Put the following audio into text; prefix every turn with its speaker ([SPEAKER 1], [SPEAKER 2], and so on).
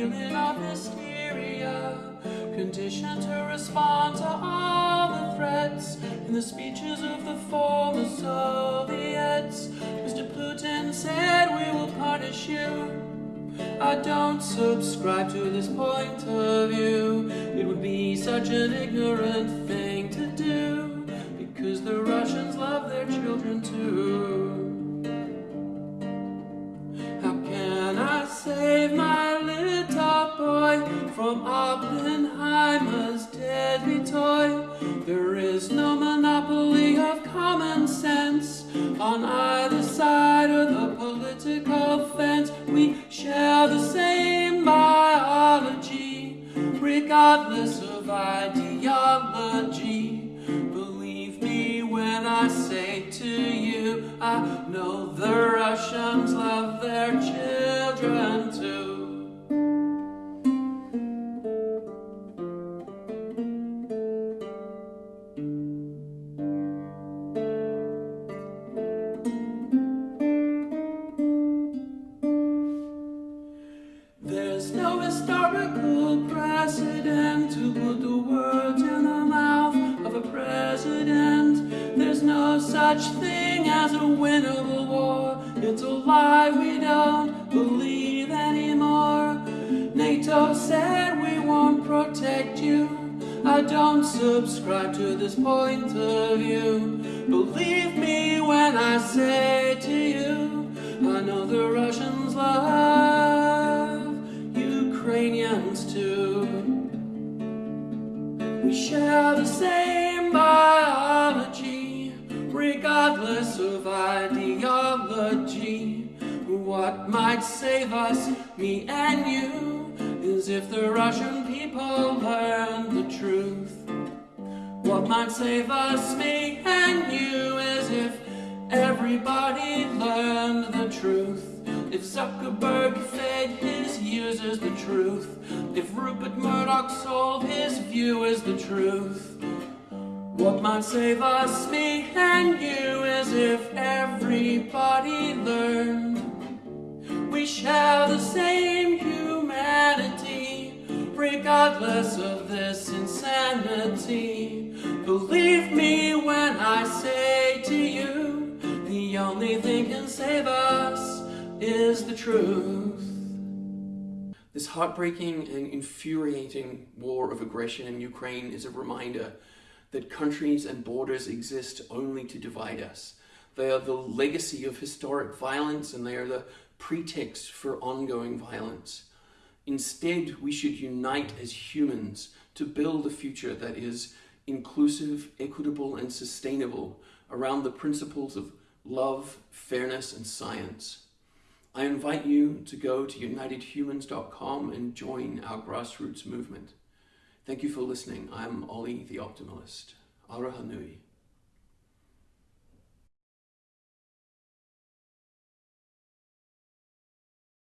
[SPEAKER 1] feeling of hysteria, conditioned to respond to all the threats in the speeches of the former Soviets. Mr. Putin said, we will punish you. I don't subscribe to this point of view. It would be such an ignorant thing to do. From Oppenheimer's deadly toy? There is no monopoly of common sense on either side of the political fence. We share the same biology, regardless of ideology. Believe me when I say to you, I know the Russians love their children too. Historical precedent to put the words in the mouth of a president. There's no such thing as a winnable war. It's a lie we don't believe anymore. NATO said we won't protect you. I don't subscribe to this point of view. Believe me when I say to you, We share the same biology, regardless of ideology. What might save us, me and you, is if the Russian people learn the truth. What might save us, me and you, is if everybody learned the truth. If Zuckerberg fed his users the truth. If Rupert Murdoch sold his view viewers the truth. What might save us, me and you, is if everybody learned. We share the same humanity, regardless of this insanity. Believe me when I say to you, the only thing can save us is the truth. This heartbreaking and infuriating war of aggression in Ukraine is a reminder that countries and borders exist only to divide us. They are the legacy of historic violence and they are the pretext for ongoing violence. Instead, we should unite as humans to build a future that is inclusive, equitable, and sustainable around the principles of love, fairness, and science. I invite you to go to unitedhumans.com and join our grassroots movement. Thank you for listening. I'm Ollie the Optimalist. Aroha nui.